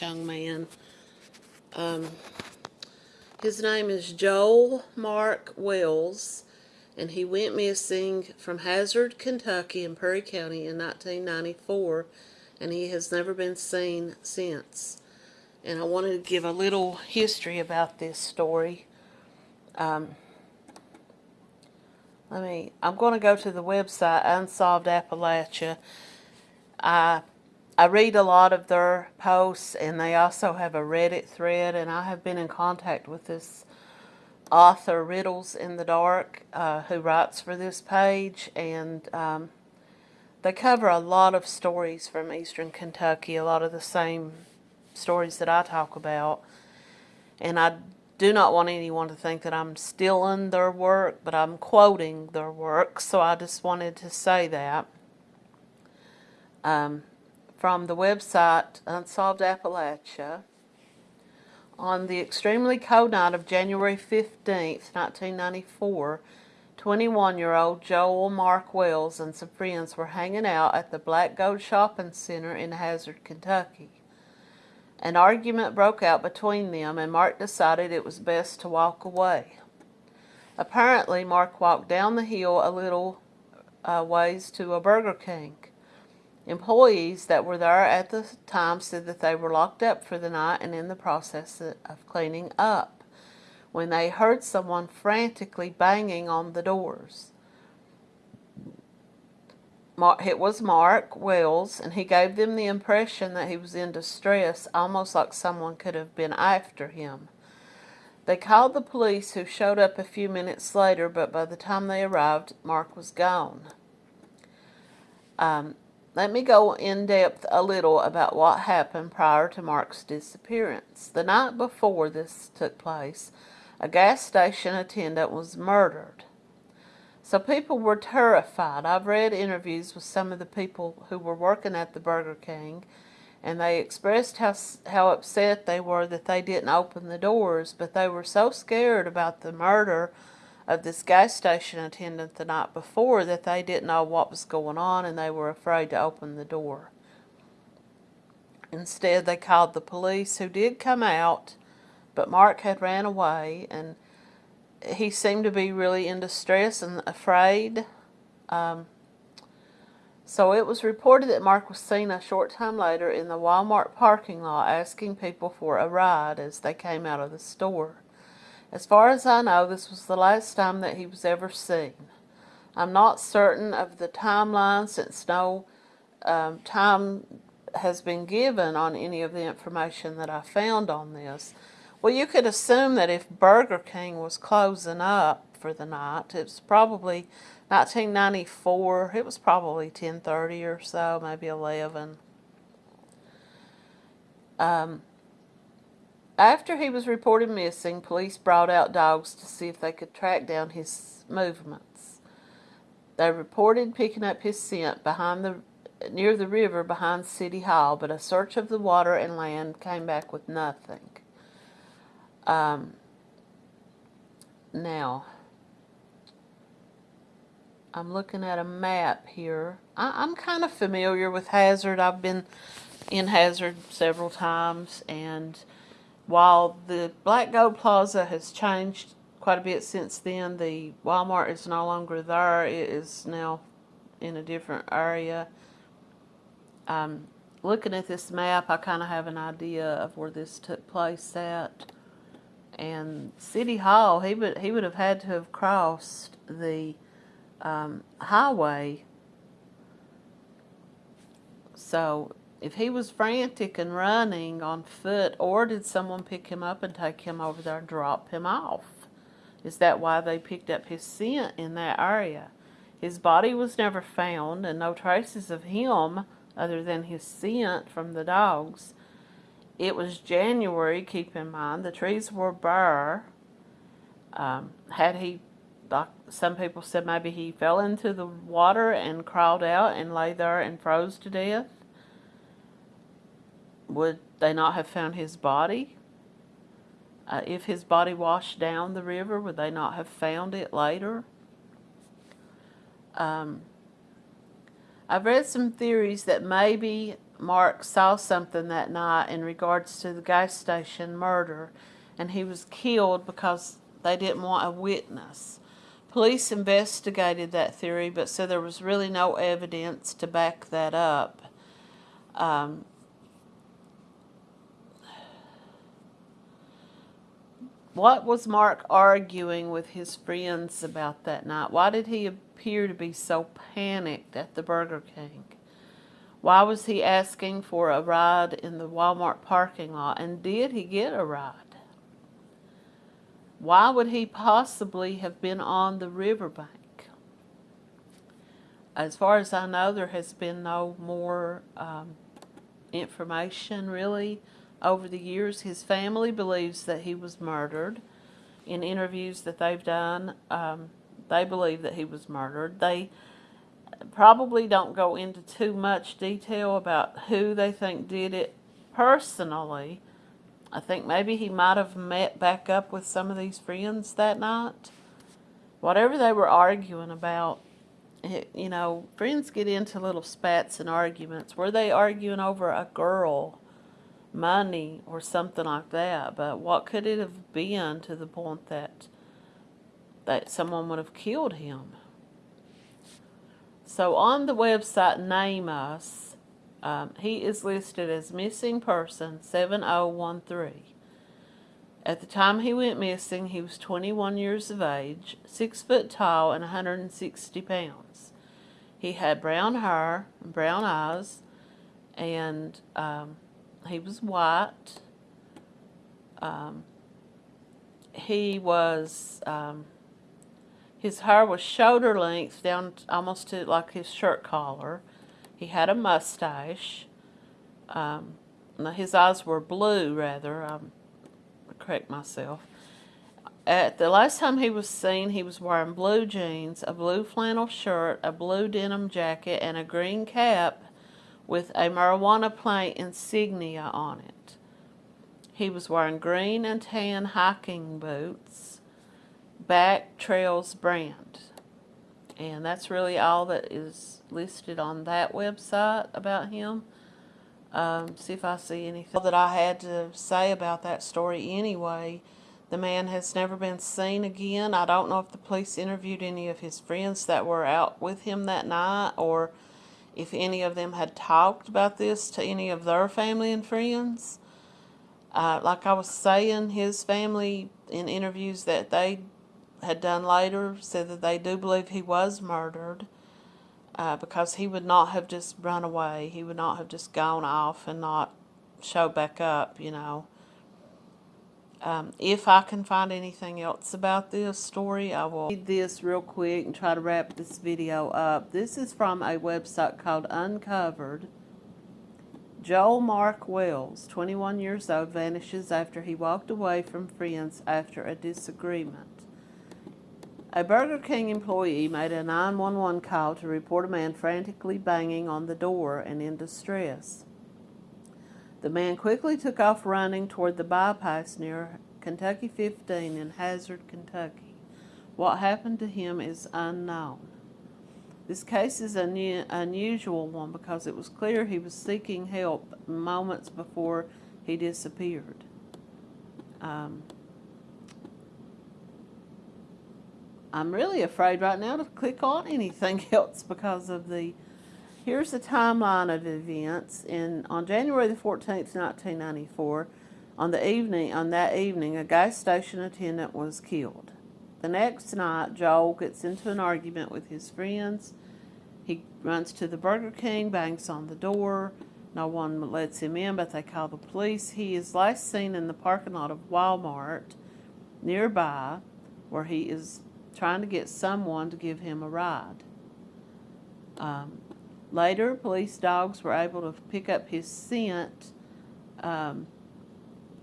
young man. Um, his name is Joel Mark Wells, and he went missing from Hazard, Kentucky, in Perry County in 1994, and he has never been seen since. And I wanted to give a little history about this story. Um, let me, I'm going to go to the website Unsolved Appalachia. I I read a lot of their posts, and they also have a Reddit thread, and I have been in contact with this author, Riddles in the Dark, uh, who writes for this page, and um, they cover a lot of stories from eastern Kentucky, a lot of the same stories that I talk about, and I do not want anyone to think that I'm stealing their work, but I'm quoting their work, so I just wanted to say that. Um, from the website Unsolved Appalachia, on the extremely cold night of January 15th, 1994, 21-year-old Joel Mark Wells and some friends were hanging out at the Black Gold Shopping Center in Hazard, Kentucky. An argument broke out between them, and Mark decided it was best to walk away. Apparently, Mark walked down the hill a little uh, ways to a Burger King. Employees that were there at the time said that they were locked up for the night and in the process of cleaning up when they heard someone frantically banging on the doors. It was Mark Wells, and he gave them the impression that he was in distress, almost like someone could have been after him. They called the police, who showed up a few minutes later, but by the time they arrived, Mark was gone. Um, let me go in depth a little about what happened prior to Mark's disappearance. The night before this took place, a gas station attendant was murdered. So people were terrified. I've read interviews with some of the people who were working at the Burger King, and they expressed how, how upset they were that they didn't open the doors, but they were so scared about the murder of this gas station attendant the night before that they didn't know what was going on and they were afraid to open the door. Instead, they called the police who did come out, but Mark had ran away and he seemed to be really in distress and afraid. Um, so it was reported that Mark was seen a short time later in the Walmart parking lot asking people for a ride as they came out of the store. As far as I know, this was the last time that he was ever seen. I'm not certain of the timeline since no um, time has been given on any of the information that I found on this. Well, you could assume that if Burger King was closing up for the night, it was probably 1994. It was probably 10:30 or so, maybe 11. Um, after he was reported missing, police brought out dogs to see if they could track down his movements. They reported picking up his scent behind the near the river behind City Hall, but a search of the water and land came back with nothing. Um, now, I'm looking at a map here. I, am kind of familiar with Hazard. I've been in Hazard several times, and while the Black Gold Plaza has changed quite a bit since then, the Walmart is no longer there. It is now in a different area. Um, looking at this map, I kind of have an idea of where this took place at. And City Hall, he would he would have had to have crossed the um, highway. So if he was frantic and running on foot, or did someone pick him up and take him over there and drop him off? Is that why they picked up his scent in that area? His body was never found, and no traces of him other than his scent from the dogs. It was January, keep in mind. The trees were bare. Um, had he, some people said, maybe he fell into the water and crawled out and lay there and froze to death would they not have found his body? Uh, if his body washed down the river, would they not have found it later? Um, I've read some theories that maybe Mark saw something that night in regards to the gas station murder, and he was killed because they didn't want a witness. Police investigated that theory, but said there was really no evidence to back that up. Um, what was Mark arguing with his friends about that night? Why did he appear to be so panicked at the Burger King? Why was he asking for a ride in the Walmart parking lot? And did he get a ride? Why would he possibly have been on the riverbank? As far as I know, there has been no more um, information really over the years. His family believes that he was murdered. In interviews that they've done, um, they believe that he was murdered. They probably don't go into too much detail about who they think did it personally. I think maybe he might have met back up with some of these friends that night. Whatever they were arguing about, you know, friends get into little spats and arguments. Were they arguing over a girl, money, or something like that? But what could it have been to the point that that someone would have killed him? So on the website NamUs, um, he is listed as missing person 7013. At the time he went missing, he was 21 years of age, 6 foot tall, and 160 pounds. He had brown hair and brown eyes, and um, he was white. Um, he was um, his hair was shoulder length down almost to like his shirt collar. He had a mustache. Um, his eyes were blue, rather. Um, correct myself. At the last time he was seen, he was wearing blue jeans, a blue flannel shirt, a blue denim jacket, and a green cap with a marijuana plant insignia on it. He was wearing green and tan hiking boots Back Trails brand. And that's really all that is listed on that website about him. Um, see if I see anything that I had to say about that story anyway. The man has never been seen again. I don't know if the police interviewed any of his friends that were out with him that night or if any of them had talked about this to any of their family and friends. Uh, like I was saying, his family in interviews that they had done later said that they do believe he was murdered uh, because he would not have just run away. He would not have just gone off and not show back up, you know. Um, if I can find anything else about this story, I will read this real quick and try to wrap this video up. This is from a website called Uncovered. Joel Mark Wells, 21 years old, vanishes after he walked away from friends after a disagreement. A Burger King employee made a 911 call to report a man frantically banging on the door and in distress. The man quickly took off running toward the bypass near Kentucky 15 in Hazard, Kentucky. What happened to him is unknown. This case is an unusual one because it was clear he was seeking help moments before he disappeared. Um, I'm really afraid right now to click on anything else because of the, here's the timeline of events. In, on January the 14th, 1994, on the evening, on that evening, a gas station attendant was killed. The next night, Joel gets into an argument with his friends. He runs to the Burger King, bangs on the door. No one lets him in, but they call the police. He is last seen in the parking lot of Walmart nearby, where he is trying to get someone to give him a ride. Um, later, police dogs were able to pick up his scent um,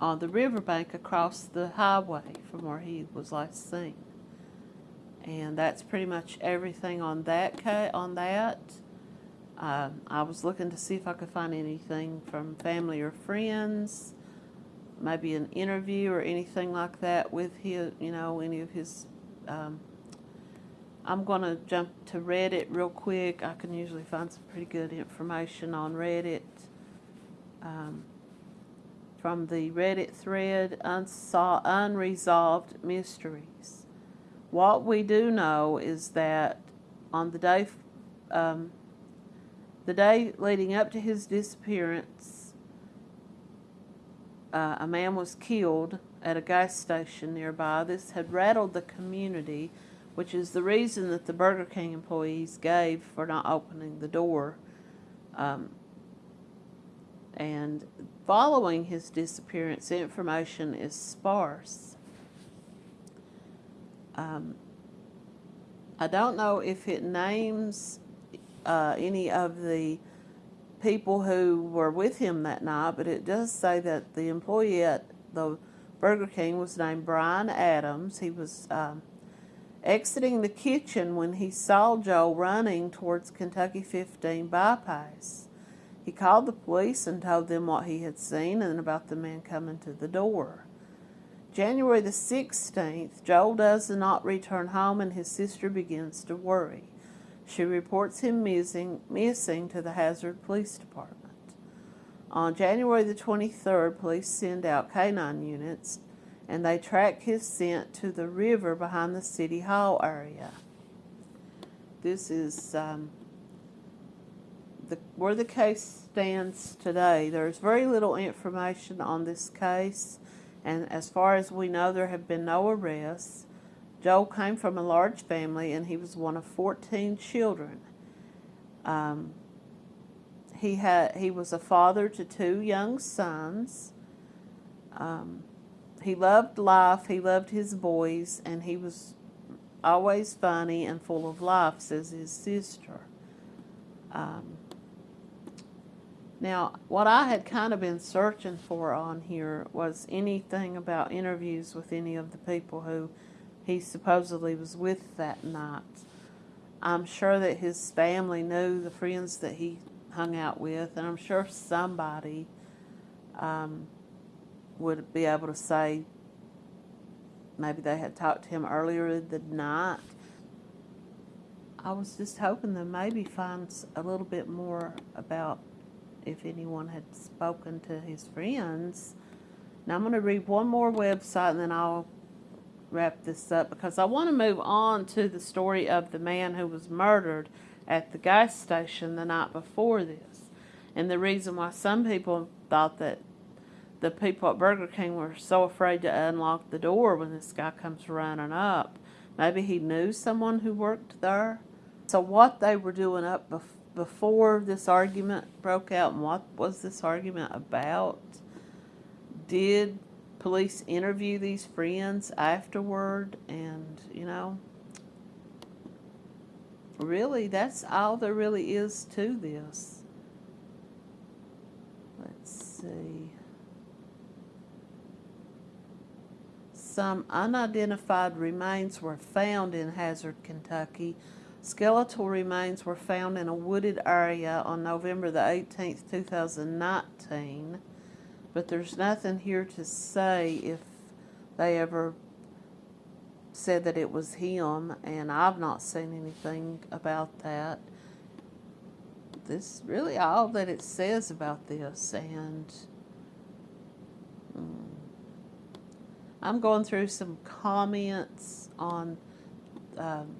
on the riverbank across the highway from where he was last seen. And that's pretty much everything on that. On that, um, I was looking to see if I could find anything from family or friends, maybe an interview or anything like that with his, you know, any of his um, I'm going to jump to Reddit real quick. I can usually find some pretty good information on Reddit. um, from the Reddit thread Unsol- Unresolved Mysteries. What we do know is that on the day, um, the day leading up to his disappearance, uh, a man was killed at a gas station nearby. This had rattled the community, which is the reason that the Burger King employees gave for not opening the door. Um, and following his disappearance, information is sparse. Um, I don't know if it names uh, any of the people who were with him that night, but it does say that the employee at the Burger King was named Brian Adams. He was um, exiting the kitchen when he saw Joe running towards Kentucky 15 bypass. He called the police and told them what he had seen and about the man coming to the door. January the 16th, Joel does not return home and his sister begins to worry. She reports him missing, missing to the Hazard Police Department. On January the 23rd, police send out canine units and they track his scent to the river behind the City Hall area. This is um, the, where the case stands today. There's very little information on this case, and as far as we know, there have been no arrests. Joel came from a large family, and he was one of 14 children. Um, he had he was a father to two young sons. Um, he loved life. He loved his boys, and he was always funny and full of life, says his sister. Um, now, what I had kind of been searching for on here was anything about interviews with any of the people who he supposedly was with that night. I'm sure that his family knew the friends that he hung out with, and I'm sure somebody um, would be able to say maybe they had talked to him earlier the night. I was just hoping to maybe find a little bit more about if anyone had spoken to his friends. Now I'm going to read one more website and then I'll wrap this up because I want to move on to the story of the man who was murdered at the gas station the night before this. And the reason why some people thought that the people at Burger King were so afraid to unlock the door when this guy comes running up. Maybe he knew someone who worked there. So what they were doing up bef before this argument broke out and what was this argument about? Did police interview these friends afterward and, you know, really, that's all there really is to this. Let's see. Some unidentified remains were found in Hazard, Kentucky. Skeletal remains were found in a wooded area on November the 18th, 2019, but there's nothing here to say if they ever said that it was him, and I've not seen anything about that. This really all that it says about this, and mm, I'm going through some comments on um,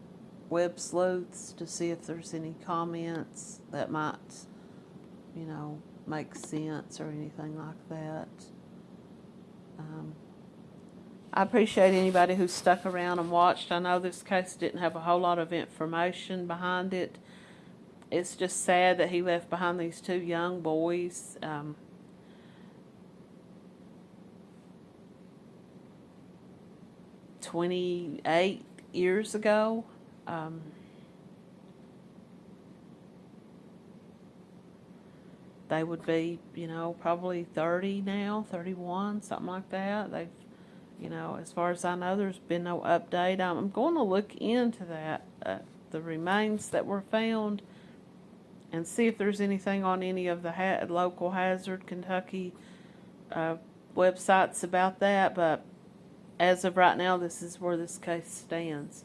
web sleuths to see if there's any comments that might, you know, make sense or anything like that. Um, I appreciate anybody who stuck around and watched. I know this case didn't have a whole lot of information behind it. It's just sad that he left behind these two young boys. Um, Twenty-eight years ago. Um, they would be, you know, probably 30 now, 31, something like that. They've you know, as far as I know, there's been no update. I'm going to look into that, uh, the remains that were found, and see if there's anything on any of the ha local Hazard, Kentucky uh, websites about that. But as of right now, this is where this case stands.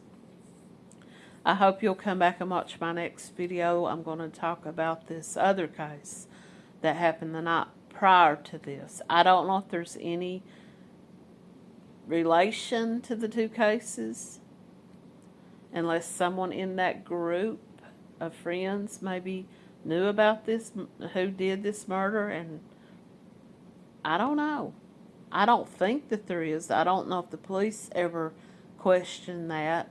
I hope you'll come back and watch my next video. I'm going to talk about this other case that happened the night prior to this. I don't know if there's any relation to the two cases, unless someone in that group of friends maybe knew about this, who did this murder, and I don't know. I don't think that there is. I don't know if the police ever questioned that,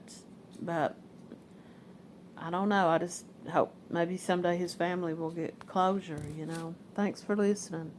but I don't know. I just hope maybe someday his family will get closure, you know. Thanks for listening.